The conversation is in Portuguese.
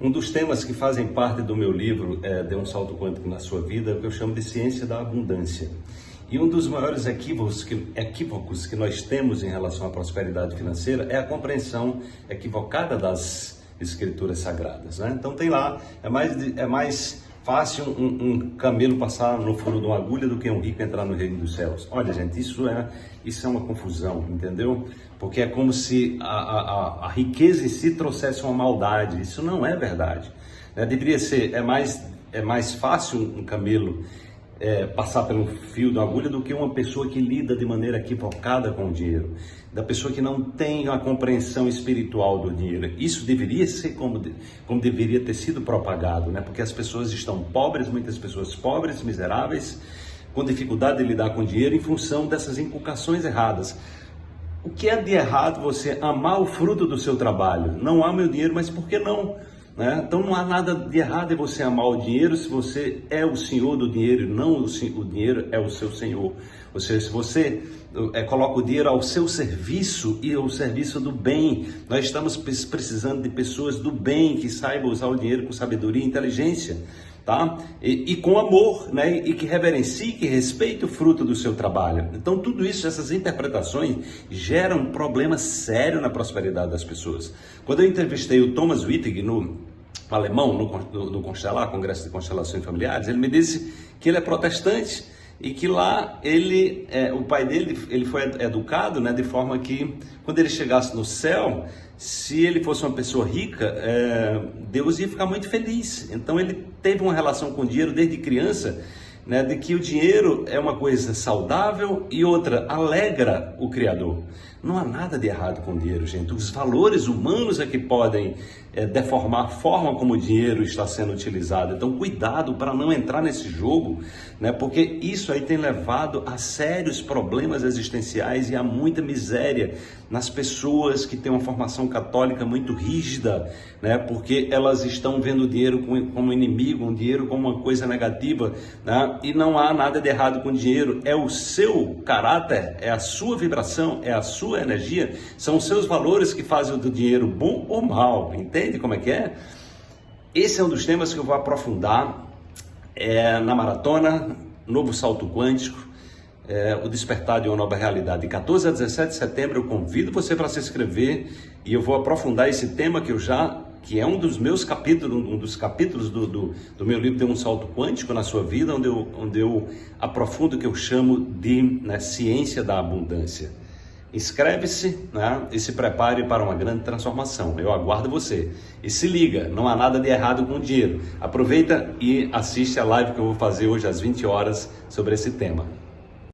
Um dos temas que fazem parte do meu livro é, um Salto Quântico na Sua Vida, é o que eu chamo de Ciência da Abundância. E um dos maiores equívocos que, equívocos que nós temos em relação à prosperidade financeira é a compreensão equivocada das escrituras sagradas. Né? Então tem lá, é mais, é mais fácil um, um, camelo passar no furo de uma agulha do que um rico entrar no reino dos céus. Olha, gente, isso é, isso é uma confusão, entendeu? Porque é como se a, a, a riqueza em si trouxesse uma maldade. Isso não é verdade. Né? Deveria ser, é mais, é mais fácil um camelo é, passar pelo fio da agulha do que uma pessoa que lida de maneira equivocada com o dinheiro, da pessoa que não tem a compreensão espiritual do dinheiro. Isso deveria ser como, como deveria ter sido propagado, né? porque as pessoas estão pobres, muitas pessoas pobres, miseráveis, com dificuldade de lidar com o dinheiro em função dessas inculcações erradas. O que é de errado você amar o fruto do seu trabalho? Não ame o dinheiro, mas por que não? Né? Então não há nada de errado em você amar o dinheiro se você é o senhor do dinheiro, não o, o dinheiro é o seu senhor. Ou seja, se você é, coloca o dinheiro ao seu serviço e ao serviço do bem, nós estamos precisando de pessoas do bem que saibam usar o dinheiro com sabedoria e inteligência tá? E, e, com amor, né? E que reverencie, que respeite o fruto do seu trabalho. Então, tudo isso, essas interpretações geram um problema sério na prosperidade das pessoas. Quando eu entrevistei o Thomas Wittig no alemão, no, no Constelar, Congresso de Constelações Familiares, ele me disse que ele é protestante e que lá ele, é, o pai dele, ele foi educado, né, de forma que quando ele chegasse no céu, se ele fosse uma pessoa rica, é, Deus ia ficar muito feliz. Então ele teve uma relação com o dinheiro desde criança, né, de que o dinheiro é uma coisa saudável e outra alegra o Criador. Não há nada de errado com o dinheiro, gente. Os valores humanos é que podem é, deformar a forma como o dinheiro está sendo utilizado. Então, cuidado para não entrar nesse jogo, né? porque isso aí tem levado a sérios problemas existenciais e a muita miséria nas pessoas que têm uma formação católica muito rígida, né? porque elas estão vendo o dinheiro como inimigo, o dinheiro como uma coisa negativa, né? E não há nada de errado com dinheiro. É o seu caráter, é a sua vibração, é a sua energia, são os seus valores que fazem do dinheiro bom ou mal, entende? Entende como é que é? Esse é um dos temas que eu vou aprofundar é, na maratona, novo salto quântico, é, o despertar de uma nova realidade. De 14 a 17 de setembro eu convido você para se inscrever e eu vou aprofundar esse tema que eu já que é um dos meus capítulos, um dos capítulos do, do, do meu livro de um salto quântico na sua vida, onde eu, onde eu aprofundo o que eu chamo de né, ciência da abundância. Inscreve-se né, e se prepare para uma grande transformação. Eu aguardo você. E se liga, não há nada de errado com o dinheiro. Aproveita e assiste a live que eu vou fazer hoje às 20 horas sobre esse tema.